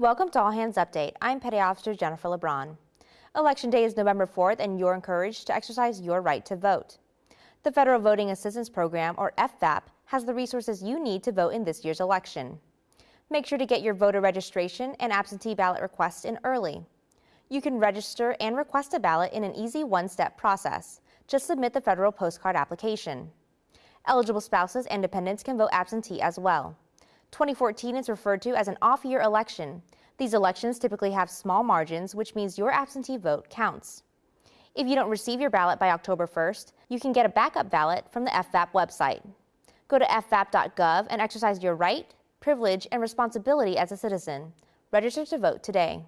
Welcome to All Hands Update. I'm Petty Officer Jennifer LeBron. Election Day is November 4th, and you're encouraged to exercise your right to vote. The Federal Voting Assistance Program, or FVAP, has the resources you need to vote in this year's election. Make sure to get your voter registration and absentee ballot requests in early. You can register and request a ballot in an easy one-step process. Just submit the federal postcard application. Eligible spouses and dependents can vote absentee as well. 2014 is referred to as an off-year election. These elections typically have small margins, which means your absentee vote counts. If you don't receive your ballot by October 1st, you can get a backup ballot from the FVAP website. Go to fvap.gov and exercise your right, privilege, and responsibility as a citizen. Register to vote today.